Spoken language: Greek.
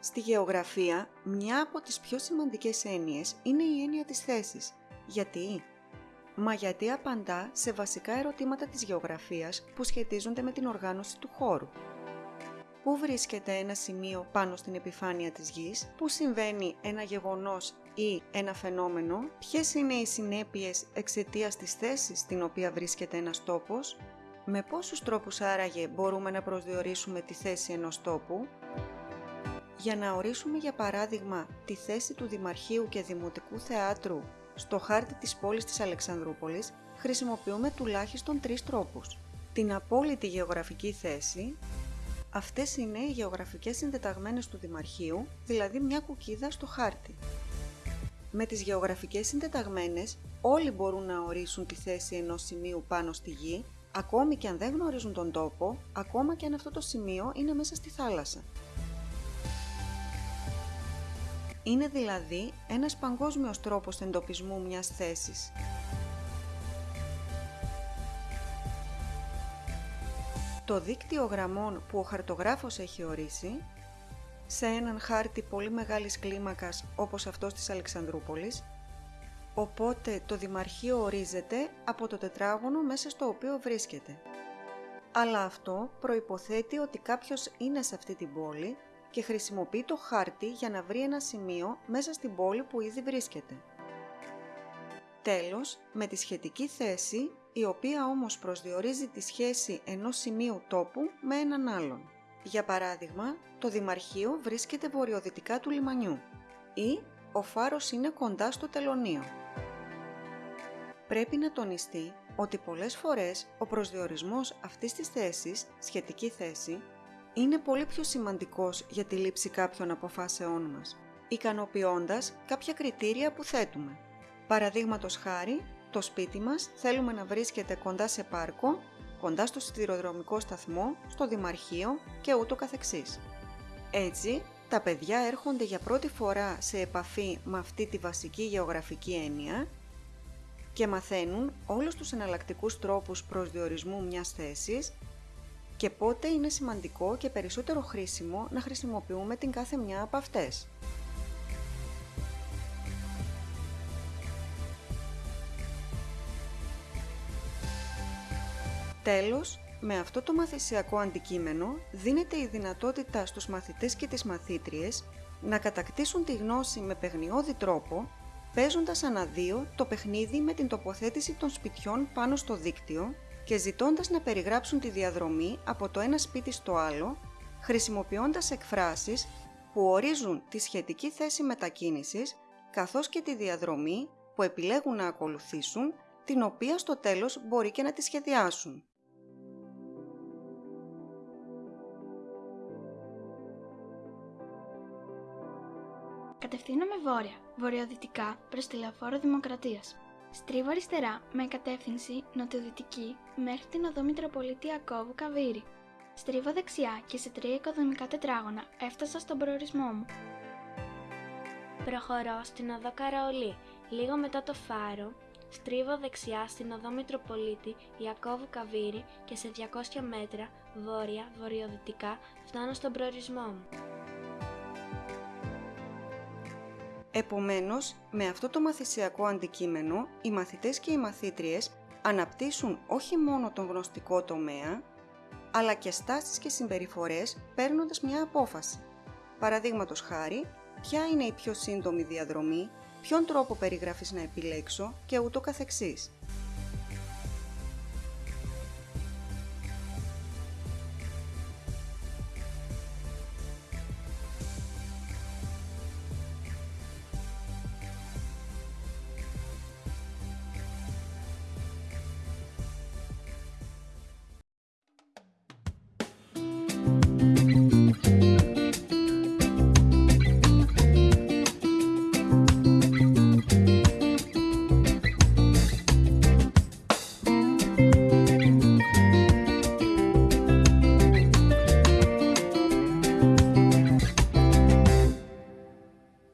Στη γεωγραφία, μια από τις πιο σημαντικές έννοιες είναι η έννοια της θέσης. Γιατί; Μα γιατί απαντά σε βασικά ερωτήματα της γεωγραφίας που σχετίζονται με την οργάνωση του χώρου. Πού βρίσκεται ένα σημείο πάνω στην επιφάνεια της γης, πού συμβαίνει ένα γεγονός ή ένα φαινόμενο, ποιες είναι οι συνέπειες εξαιτίας της θέσης στην οποία βρίσκεται ένας τόπος, με πόσους τρόπους άραγε μπορούμε να προσδιορίσουμε τη θέση ενός τόπου, για να ορίσουμε για παράδειγμα τη θέση του Δημαρχείου και Δημοτικού Θεάτρου στο χάρτη της πόλης της Αλεξανδρούπολης χρησιμοποιούμε τουλάχιστον τρεις τρόπους. Την απόλυτη γεωγραφική θέση, αυτές είναι οι γεωγραφικές συντεταγμένες του Δημαρχείου, δηλαδή μια κουκίδα στο χάρτη. Με τις γεωγραφικές συντεταγμένες όλοι μπορούν να ορίσουν τη θέση ενός σημείου πάνω στη γη, ακόμη και αν δεν γνωρίζουν τον τόπο, ακόμα και αν αυτό το σημείο είναι μέσα στη θάλασσα. Είναι δηλαδή ένας παγκόσμιος τρόπος εντοπισμού μιας θέσης. Το δίκτυο γραμμών που ο χαρτογράφος έχει ορίσει, σε έναν χάρτη πολύ μεγάλης κλίμακας όπως αυτός της Αλεξανδρούπολης, οπότε το Δημαρχείο ορίζεται από το τετράγωνο μέσα στο οποίο βρίσκεται. Αλλά αυτό προϋποθέτει ότι κάποιος είναι σε αυτή την πόλη και χρησιμοποιεί το χάρτη για να βρει ένα σημείο μέσα στην πόλη που ήδη βρίσκεται. Τέλος, με τη σχετική θέση, η οποία όμως προσδιορίζει τη σχέση ενός σημείου τόπου με έναν άλλον. Για παράδειγμα, το Δημαρχείο βρίσκεται βορειοδυτικά του λιμανιού ή ο φάρος είναι κοντά στο τελωνίο. Πρέπει να τονιστεί ότι πολλές φορές ο προσδιορισμός αυτής της θέσης, σχετική θέση, είναι πολύ πιο σημαντικός για τη λήψη κάποιων αποφάσεών μας, ικανοποιώντας κάποια κριτήρια που θέτουμε. Παραδείγματος χάρη, το σπίτι μας θέλουμε να βρίσκεται κοντά σε πάρκο, κοντά στο σιδηροδρομικό σταθμό, στο δημαρχείο και ούτω καθεξής. Έτσι, τα παιδιά έρχονται για πρώτη φορά σε επαφή με αυτή τη βασική γεωγραφική έννοια και μαθαίνουν όλους τους εναλλακτικούς τρόπους προσδιορισμού μιας θέσης και πότε είναι σημαντικό και περισσότερο χρήσιμο να χρησιμοποιούμε την κάθε μια από αυτές. Τέλος, με αυτό το μαθησιακό αντικείμενο δίνεται η δυνατότητα στους μαθητές και τις μαθήτριες να κατακτήσουν τη γνώση με παιγνιώδη τρόπο, παίζοντας αναδύο το παιχνίδι με την τοποθέτηση των σπιτιών πάνω στο δίκτυο και ζητώντας να περιγράψουν τη διαδρομή από το ένα σπίτι στο άλλο, χρησιμοποιώντας εκφράσεις που ορίζουν τη σχετική θέση μετακίνησης, καθώς και τη διαδρομή που επιλέγουν να ακολουθήσουν, την οποία στο τέλος μπορεί και να τη σχεδιάσουν. Κατευθύνομαι βόρεια, βορειοδυτικά προς τη Λεωφόρο Δημοκρατίας. Στρίβω αριστερά με κατεύθυνση νοτιοδυτική μέχρι την οδό Μητροπολίτη Ιακώβου Καβύρη. Στρίβω δεξιά και σε τρία οικοδομικά τετράγωνα έφτασα στον προορισμό μου. Προχωρώ στην οδό Καραολί. Λίγο μετά το φάρο, στρίβω δεξιά στην οδό Μητροπολίτη Ιακώβου Καβύρη και σε 200 μέτρα βόρεια-βορειοδυτικά φτάνω στον προορισμό μου. Επομένως, με αυτό το μαθησιακό αντικείμενο, οι μαθητές και οι μαθήτριες αναπτύσσουν όχι μόνο τον γνωστικό τομέα, αλλά και στάσεις και συμπεριφορές παίρνοντας μια απόφαση. Παραδείγματος χάρη, ποια είναι η πιο σύντομη διαδρομή, ποιον τρόπο περιγράφεις να επιλέξω και ούτω καθεξής.